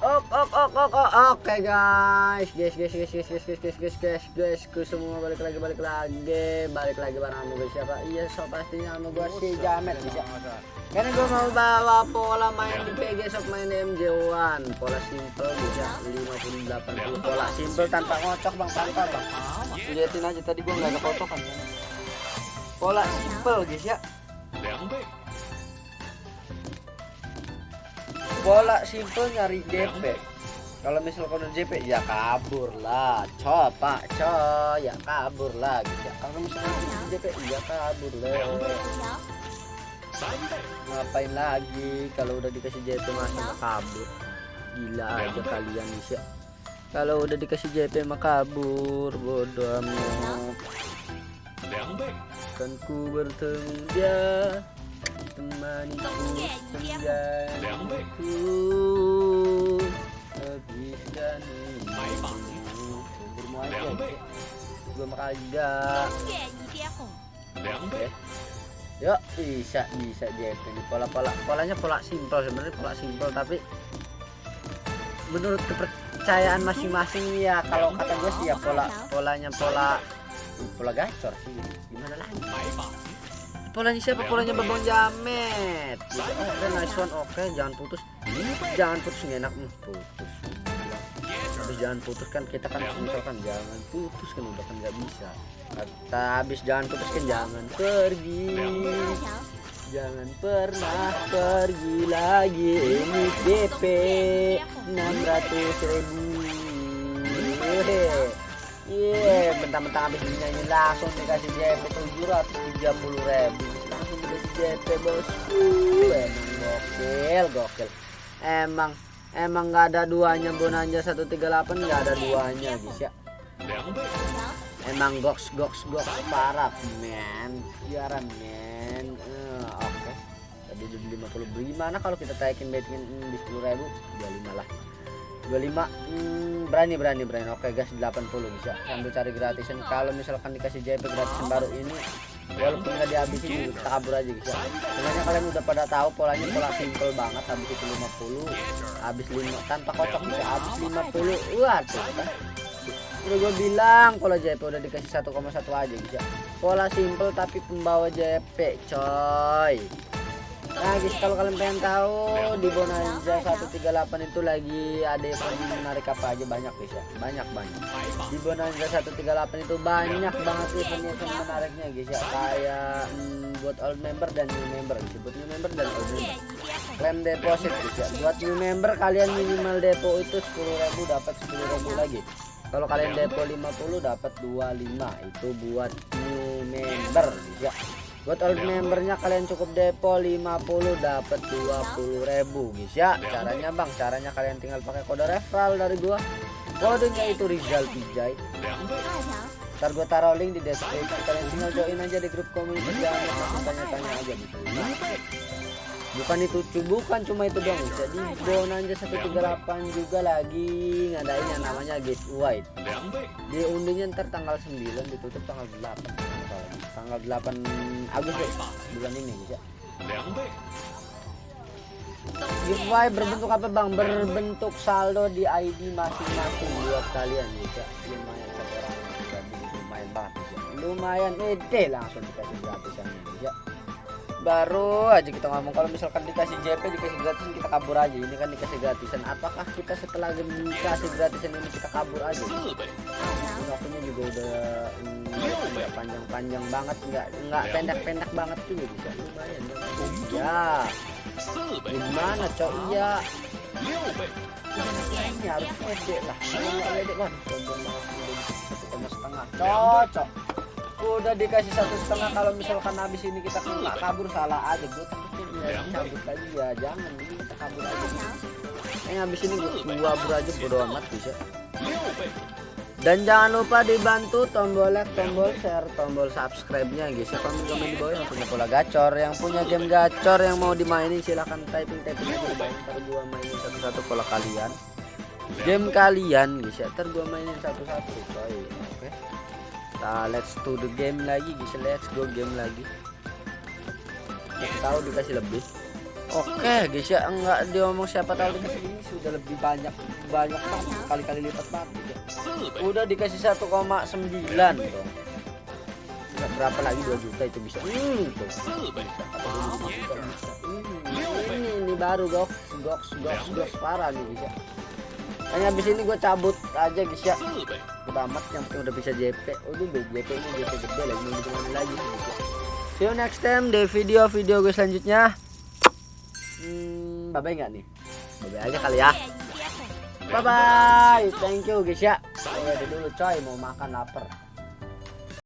Ok, ok, ok, ok, ok, oke guys, guys, guys, guys, guys, guys, guys, guys, guys, guys, guys, guys, semua balik lagi, balik lagi, balik lagi bareng sama gue siapa? Iya, so pastinya sama gue si Jamet bisa. Karena gue mau bawa pola main di PG sok main di MJ1 Pola simple bisa 50 80 pola simple tanpa ngocok bang tanpa bang. Lihatin aja tadi gue nggak ada kocokan. Pola simple guys ya. Bola simple nyari DP kalau misal kode JP ya kabur lah. Coba coy. Ya kabur lah gitu. Ya kalau misalnya JP ya kabur lah. Ngapain lagi? Kalau udah dikasih JP masa kabur. Gila aja kalian bisa kalau udah dikasih JP mah kabur bodoh amat. Kan ku bertemu dia temaniku senjataku habiskan sumbermu aja gue kagak oke yuk bisa bisa JP ini pola pola. Polanya pola simpel sebenarnya pola simpel tapi menurut kepercayaan masing-masing ya kalau kata gue sih ya pola polanya pola pola gacor sih. Gimana lagi polanya siapa? Polanya babang jamet. Oke okay, nice one. Oke okay, jangan putus. Jangan putus nggak enak. Nih putus. Habis jangan putus kan kita kan misalkan jangan putus kan udah kan nggak bisa. Kata habis jangan putus kan jangan pergi. Jangan pernah pergi lagi. Ini DP 600 ribu Iya, mentang-mentang habis dinyanyi langsung dikasih JP 730 ribu. Langsung dikasih JP bosku emang gokil gokil. Emang emang nggak ada duanya bonanja 138 nggak ada duanya guys ya. Emang goks goks goks parah men. Siaran men. Uh, oke. Tadi udah 50 gimana kalau kita taikin bettingin di 10 ribu? 25 lah 25 hmm, berani berani berani. Oke guys 80 bisa. Sambil cari gratisan. Kalau misalkan dikasih JP gratisan baru ini walaupun nggak dihabisin kita kabur aja ya sebenarnya kalian udah pada tahu polanya pola simple banget. Habis itu 50 habis 5 tanpa kocok bisa. Habis 50 wah tuh kan? Udah gue bilang pola JP udah dikasih 1,1 aja bisa. Pola simple tapi pembawa JP coy Nah guys kalau kalian pengen tahu di Bonanza 138 itu lagi ada event menarik apa aja. Banyak guys ya banyak banyak. Di Bonanza 138 itu banyak banget event-event menariknya guys ya. Kayak hmm, buat old member dan new member. Buat new member dan old member. Klaim deposit guys ya. Buat new member kalian minimal depo itu 10.000 dapat 10.000 lagi. Kalau kalian depo 50 dapat 25 itu buat new member guys ya buat old membernya kalian cukup depo 50 dapat 20.000 guys ya. Caranya bang caranya kalian tinggal pakai kode referral dari gua. Kodenya itu Rizal Pijay ntar gua taruh link di deskripsi kalian tinggal join aja di grup komunitas. Jangan lupa tanya-tanya aja gitu bukan itu bukan cuma itu dong jadi bonanja 138 juga lagi ngadain yang namanya giveaway di undinya ntar tanggal 9 ditutup tanggal 8 tanggal 8 Agustus bulan ini bisa giveaway berbentuk apa bang? Berbentuk saldo di ID masing-masing buat kalian bisa lumayan satu orang lumayan banget bisa lumayan ede langsung dikasih gratisan bisa baru aja kita ngomong. Kalau misalkan dikasih JP dikasih gratisan kita kabur aja. Ini kan dikasih gratisan. Apakah kita setelah dikasih gratisan ini kita kabur aja? Waktunya juga udah panjang-panjang banget. Nggak nggak pendek-pendek banget juga bisa. Lumayan ya gimana cok? Iya. Ini harus pede lah. Pede kan setengah. Cocok udah dikasih satu setengah kalau misalkan habis ini kita nggak kabur salah aja gue takutnya ya cabut lagi ya jangan ini kita kabur aja ini habis ini gue kabur aja bodo amat bisa dan jangan lupa dibantu tombol like, tombol share, tombol subscribe-nya guys. Ya komen komen di bawah yang punya pola gacor, yang punya game gacor yang mau dimainin silahkan typing typing aja di bawah. Ntar gua mainin satu-satu pola kalian. Game kalian guys ya, ntar gua mainin satu-satu coy. Oke. Okay. Nah, let's to the game lagi guys. Let's go game lagi. Kita tahu dikasih lebih. Oke guys ya enggak diomong siapa tahu dikasih ini sudah lebih banyak banyak kali-kali lipat banget ya. Udah dikasih 1,9 dong. Berapa lagi 2 juta itu bisa. Hmm, tuh. Hmm, ini ini baru goks goks goks goks parah nih guys ya. Hanya habis ini gue cabut aja guys ya. Udah amat yang penting udah bisa JP. Udah deh JP ini JP gede lagi mau gimana lagi ya. See you next time di video-video gue selanjutnya. Hmm, bye bye nggak nih? Bye bye aja kali ya. Bye bye. Thank you guys ya. Udah dulu coy mau makan lapar.